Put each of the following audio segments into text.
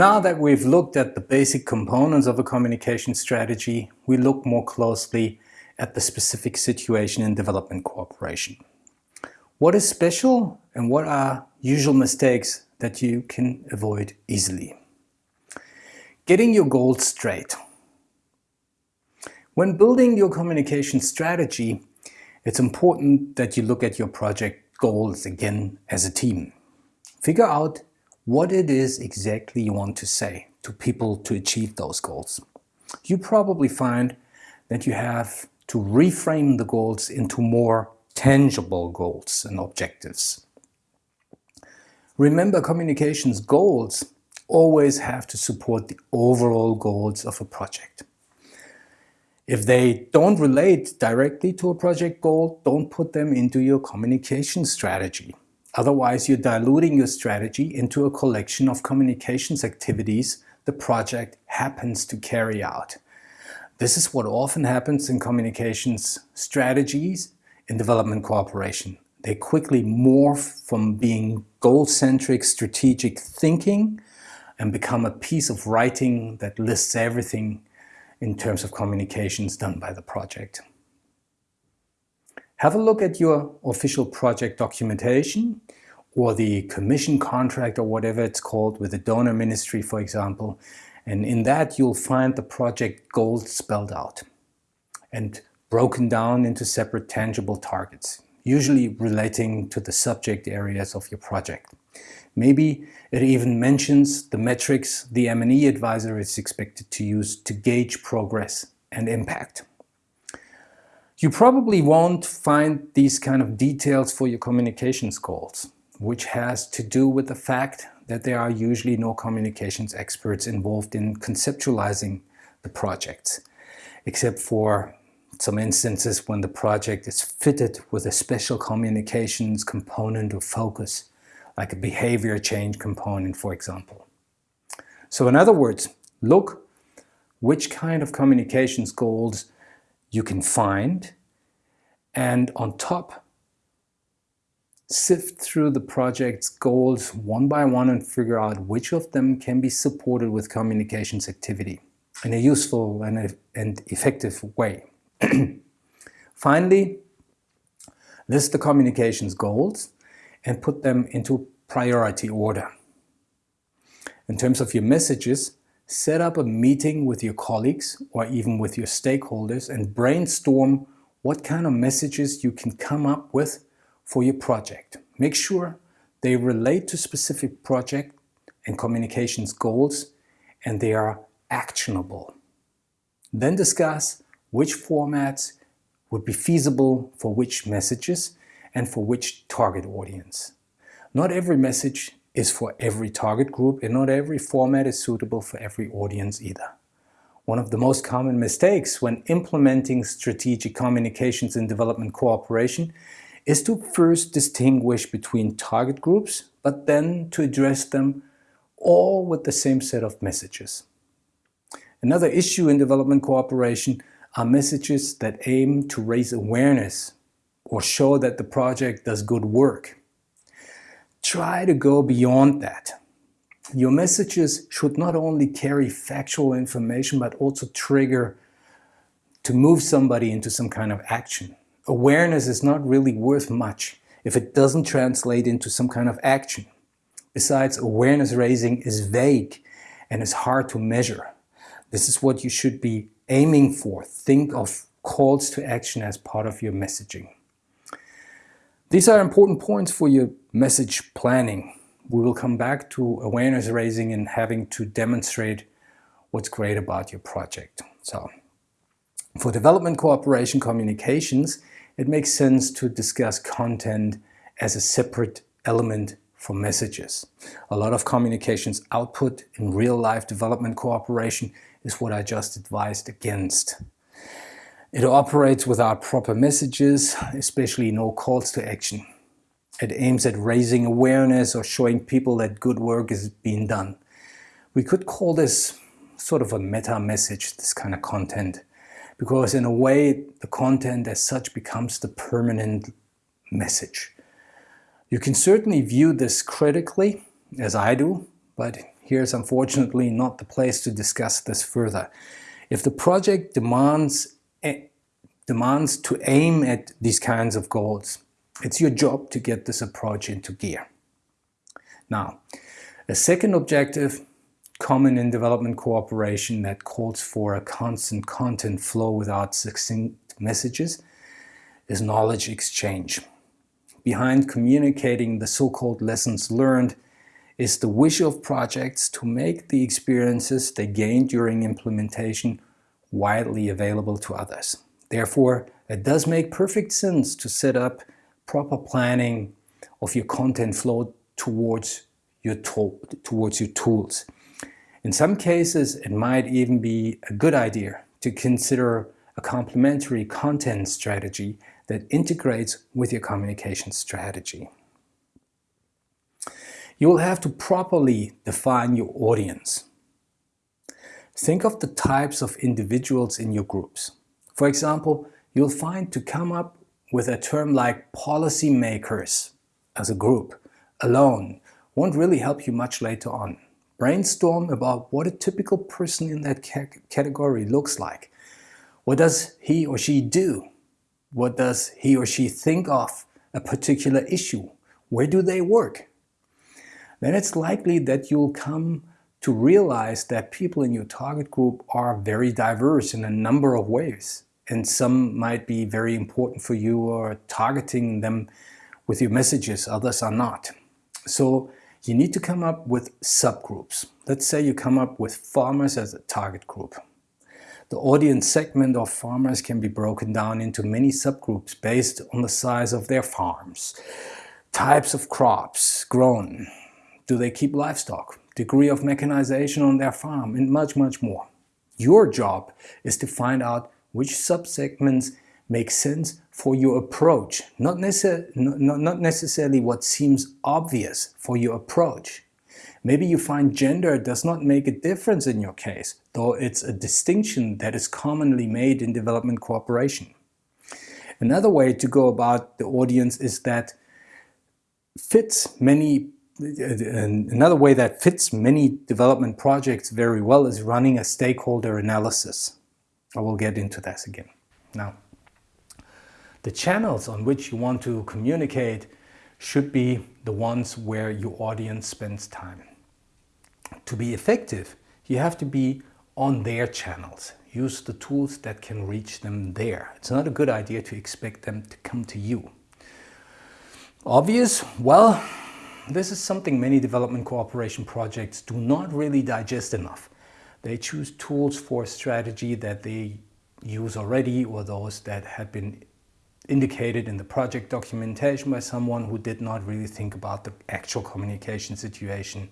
Now that we've looked at the basic components of a communication strategy, we look more closely at the specific situation in development cooperation. What is special and what are usual mistakes that you can avoid easily? Getting your goals straight. When building your communication strategy, it's important that you look at your project goals again as a team. Figure out what it is exactly you want to say to people to achieve those goals. You probably find that you have to reframe the goals into more tangible goals and objectives. Remember communications goals always have to support the overall goals of a project. If they don't relate directly to a project goal, don't put them into your communication strategy. Otherwise, you're diluting your strategy into a collection of communications activities the project happens to carry out. This is what often happens in communications strategies in development cooperation. They quickly morph from being goal-centric strategic thinking and become a piece of writing that lists everything in terms of communications done by the project. Have a look at your official project documentation or the commission contract or whatever it's called with the donor ministry, for example. And in that, you'll find the project goals spelled out and broken down into separate tangible targets, usually relating to the subject areas of your project. Maybe it even mentions the metrics the M&E advisor is expected to use to gauge progress and impact. You probably won't find these kind of details for your communications goals, which has to do with the fact that there are usually no communications experts involved in conceptualizing the projects, except for some instances when the project is fitted with a special communications component or focus, like a behavior change component, for example. So in other words, look which kind of communications goals you can find and on top sift through the project's goals one by one and figure out which of them can be supported with communications activity in a useful and, and effective way. Finally, list the communications goals and put them into priority order. In terms of your messages, set up a meeting with your colleagues or even with your stakeholders and brainstorm what kind of messages you can come up with for your project. Make sure they relate to specific project and communications goals and they are actionable. Then discuss which formats would be feasible for which messages and for which target audience. Not every message is for every target group and not every format is suitable for every audience either. One of the most common mistakes when implementing strategic communications in development cooperation is to first distinguish between target groups, but then to address them all with the same set of messages. Another issue in development cooperation are messages that aim to raise awareness or show that the project does good work. Try to go beyond that your messages should not only carry factual information, but also trigger to move somebody into some kind of action. Awareness is not really worth much if it doesn't translate into some kind of action. Besides, awareness raising is vague and is hard to measure. This is what you should be aiming for. Think of calls to action as part of your messaging. These are important points for your message planning we will come back to awareness raising and having to demonstrate what's great about your project. So for development cooperation communications, it makes sense to discuss content as a separate element for messages. A lot of communications output in real-life development cooperation is what I just advised against. It operates without proper messages, especially no calls to action. It aims at raising awareness or showing people that good work is being done. We could call this sort of a meta message, this kind of content, because in a way the content as such becomes the permanent message. You can certainly view this critically, as I do, but here's unfortunately not the place to discuss this further. If the project demands, demands to aim at these kinds of goals, it's your job to get this approach into gear. Now, a second objective, common in development cooperation that calls for a constant content flow without succinct messages, is knowledge exchange. Behind communicating the so-called lessons learned is the wish of projects to make the experiences they gained during implementation widely available to others. Therefore, it does make perfect sense to set up proper planning of your content flow towards your, towards your tools. In some cases, it might even be a good idea to consider a complementary content strategy that integrates with your communication strategy. You will have to properly define your audience. Think of the types of individuals in your groups. For example, you'll find to come up with a term like policymakers as a group alone won't really help you much later on. Brainstorm about what a typical person in that category looks like. What does he or she do? What does he or she think of a particular issue? Where do they work? Then it's likely that you'll come to realize that people in your target group are very diverse in a number of ways. And some might be very important for you or targeting them with your messages, others are not. So you need to come up with subgroups. Let's say you come up with farmers as a target group. The audience segment of farmers can be broken down into many subgroups based on the size of their farms, types of crops grown, do they keep livestock, degree of mechanization on their farm, and much, much more. Your job is to find out which subsegments make sense for your approach, not, not, not necessarily what seems obvious for your approach. Maybe you find gender does not make a difference in your case, though it's a distinction that is commonly made in development cooperation. Another way to go about the audience is that fits many another way that fits many development projects very well is running a stakeholder analysis. I will get into this again. Now, the channels on which you want to communicate should be the ones where your audience spends time. To be effective, you have to be on their channels. Use the tools that can reach them there. It's not a good idea to expect them to come to you. Obvious? Well, this is something many development cooperation projects do not really digest enough. They choose tools for strategy that they use already or those that had been indicated in the project documentation by someone who did not really think about the actual communication situation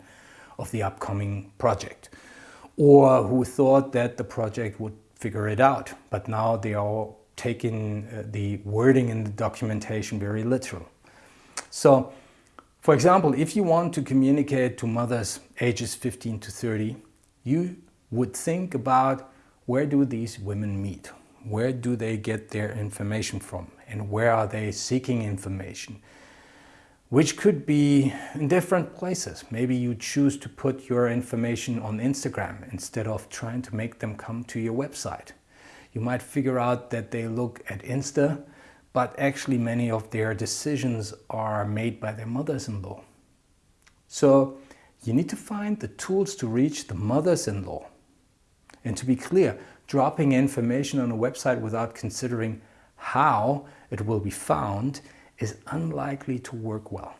of the upcoming project or who thought that the project would figure it out but now they are taking uh, the wording in the documentation very literal. So for example, if you want to communicate to mothers ages 15 to 30, you would think about where do these women meet? Where do they get their information from? And where are they seeking information? Which could be in different places. Maybe you choose to put your information on Instagram instead of trying to make them come to your website. You might figure out that they look at Insta, but actually many of their decisions are made by their mothers-in-law. So you need to find the tools to reach the mothers-in-law. And to be clear, dropping information on a website without considering how it will be found is unlikely to work well.